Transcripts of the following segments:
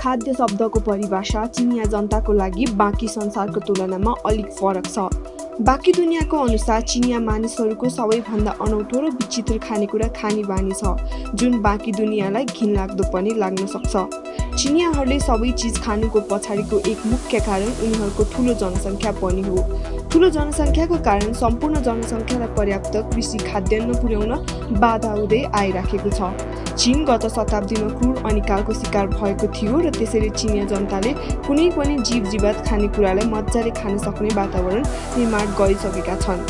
खाद्य शब्दको परिभाषा चिनिया जनताको लागि बाँकी संसारको तुलनामा अलिक फरक छ। बाँकी दुनियाँको अनुसार चिनिया मानिसहरूको सबैभन्दा अनौठो र विचित्र खानेकुरा खाने बानी छ जुन बाँकी दुनियाँलाई घिनलाग्दो पनि लाग्न सक्छ। चिनियाहरूले सबै चिज खानुको पछाडिको एक मुख्य कारण उनीहरूको ठुलो जनसङ्ख्या पनि हो। ठुलो जनसङ्ख्याको कारण सम्पूर्ण जनसङ्ख्यालाई पर्याप्त कृषि खाद्यान्न पुर्याउन बाधा हुँदै आइराखेको छ। चिन गत शताब्दीमा क्रूर अनिकालको शिकार भएको थियो र त्यसैले चिनिया जनताले कुनै पनि जीव जीवात खानेकुरालाई मजाले खान सक्ने वातावरण निर्माण गरिसकेका छन्।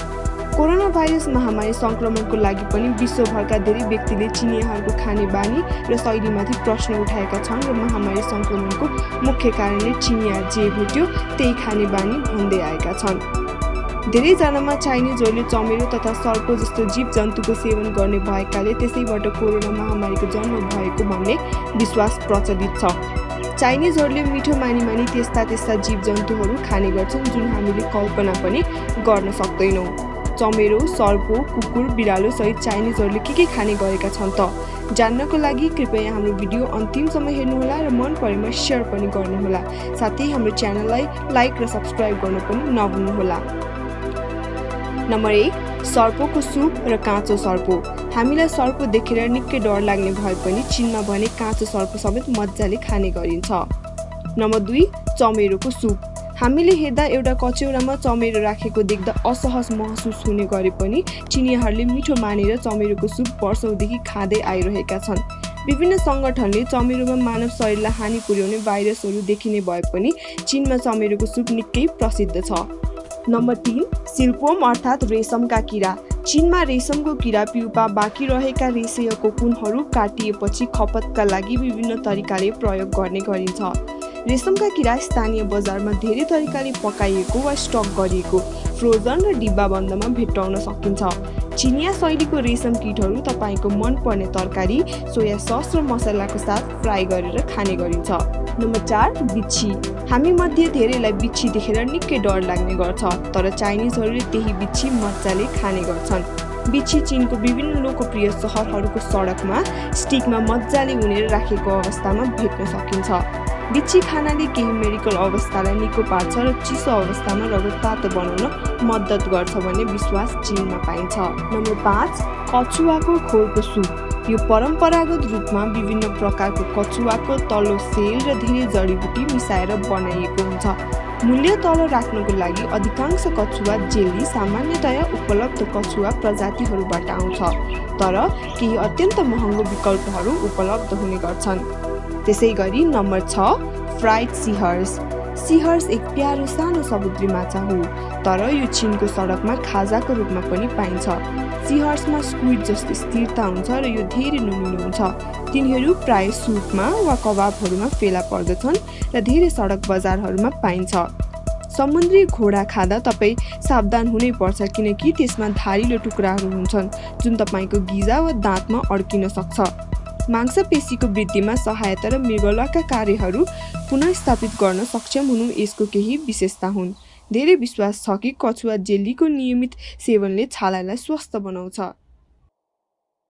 कोरोना भाइरस महामारी सङ्क्रमणको लागि पनि विश्वभरका धेरै व्यक्तिले चिनियाहरूको खाने बानी र शैलीमाथि प्रश्न उठाएका छन् र महामारी सङ्क्रमणको मुख्य कारणले चिनिया जे भेट्यो त्यही खाने बानी भन्दै आएका छन्। धेरैजनामा चाइनिजहरूले चमेरो तथा सर्प जस्तो जीव जन्तुको सेवन गर्ने भएकाले त्यसैबाट कोरोना महामारीको जन्म भएको भन्ने विश्वास प्रचलित छ। चाइनिजहरूले मिठो मानी मानी त्यस्ता त्यस्ता जीव जन्तुहरू खाने गर्छन् जुन हामीले कल्पना पनि गर्न सक्दैनौँ। चमेरो सर्पो कुकुर बिरालो सहित चाइनिजहरूले के के खाने गरेका छन् त? जान्नको लागि कृपया हाम्रो भिडियो अन्तिमसम्म हेर्नुहोला र मन परेमा सेयर पनि गर्नुहोला। साथै हाम्रो च्यानललाई लाइक र सब्सक्राइब गर्न पनि नभुल्नुहोला। नम्बर एक सर्पोको सुप र काँचो सर्पो। हामीलाई सर्पो देखेर निकै डर लाग्ने भए पनि चिनमा भने काँचो सर्पो समेत मजाले खाने गरिन्छ। नम्बर दुई चमेरोको सुप। हामीले हेर्दा एउटा कचौरामा चमेरो राखेको देख्दा असहज महसुस हुने गरे पनि चिनियाहरूले मिठो मानेर चमेरोको सुप वर्षौँदेखि खाँदै आइरहेका छन्। विभिन्न सङ्गठनले चमेरोमा मानव शरीरलाई हानि पुर्याउने भाइरसहरू देखिने भए पनि चिनमा चमेरोको सुप निकै प्रसिद्ध छ। नम्बर तिन सिल्कवम अर्थात् रेशमका किरा। चिनमा रेशमको किरा पिउपा बाँकी रहेका रेशेय कोकुनहरू काटिएपछि खपतका लागि विभिन्न तरिकाले प्रयोग गर्ने गरिन्छ। रेशमका किरा स्थानीय बजारमा धेरै तरिकाले पकाइएको वा स्टक गरिएको फ्रोजन र डिब्बाबन्दमा भेट्टाउन सकिन्छ। चिनिया शैलीको रेशम किटहरू तपाईँको मनपर्ने तरकारी सोया सस र मसलाको साथ फ्राई गरेर खाने गरिन्छ। नम्बर चार बिच्छी। हामी मध्ये धेरैलाई बिच्छी देखेर निकै डर लाग्ने गर्छ तर चाइनिजहरूले त्यही बिच्छी मजाले खाने गर्छन्। बिच्छी चिनको विभिन्न लोकप्रिय सहरहरूको सडकमा स्टिकमा मजाले उनेर राखेको अवस्थामा भेट्न सकिन्छ। बिच्छी खानाले केही मेडिकल अवस्थालाई निको पार्छ र चिसो अवस्थामा रगत तातो बनाउन मद्दत गर्छ भन्ने विश्वास चिनमा पाइन्छ। नम्बर पाँच कछुवाको खोरको सुप। यो परम्परागत रूपमा विभिन्न प्रकारको कछुवाको तल्लो सेल र धेरै जडीबुटी मिसाएर बनाइएको हुन्छ। मूल्य तल राख्नको लागि अधिकांश कछुवा जेली सामान्यतया उपलब्ध कछुवा प्रजातिहरूबाट आउँछ तर केही अत्यन्त महँगो विकल्पहरू उपलब्ध हुने गर्छन्। त्यसै गरी नम्बर छ फ्राइड सिहर्स। सिहर्स एक प्यारो सानो समुद्री माछा हो तर यो चिनको सडकमा खाजाको रूपमा पनि पाइन्छ। सिहर्समा स्क्विड जस्तो स्थिरता हुन्छ र यो धेरै नुनिलो हुन्छ। तिनीहरू प्राय सुपमा वा कबाबहरूमा फेला पर्दछन् र धेरै सडक बजारहरूमा पाइन्छ। समुद्री घोडा खाँदा तपाईँ सावधान हुनै पर्छ किनकि त्यसमा धारिलो टुक्राहरू हुन्छन् जुन तपाईँको गिजा वा दाँतमा अड्किन सक्छ। मांसपेशीको वृद्धिमा सहायता र मृगलका कार्यहरू पुनस्थापित गर्न सक्षम हुनु यसको केही विशेषता हुन्। धेरै विश्वास छ कि कछुवा जेलीको नियमित सेवनले छालालाई स्वस्थ बनाउँछ।